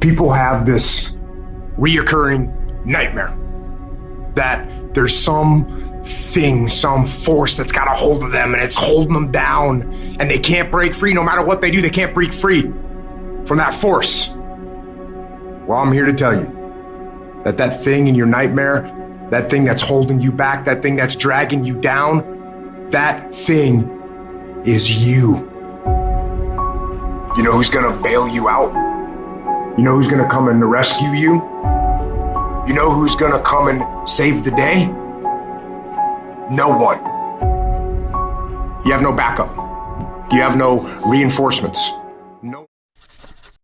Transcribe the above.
people have this reoccurring nightmare that there's some thing, some force that's got a hold of them and it's holding them down and they can't break free. No matter what they do, they can't break free from that force. Well, I'm here to tell you that that thing in your nightmare, that thing that's holding you back, that thing that's dragging you down, that thing is you. You know who's gonna bail you out? You know who's gonna come and rescue you? You know who's gonna come and save the day? No one. You have no backup. You have no reinforcements.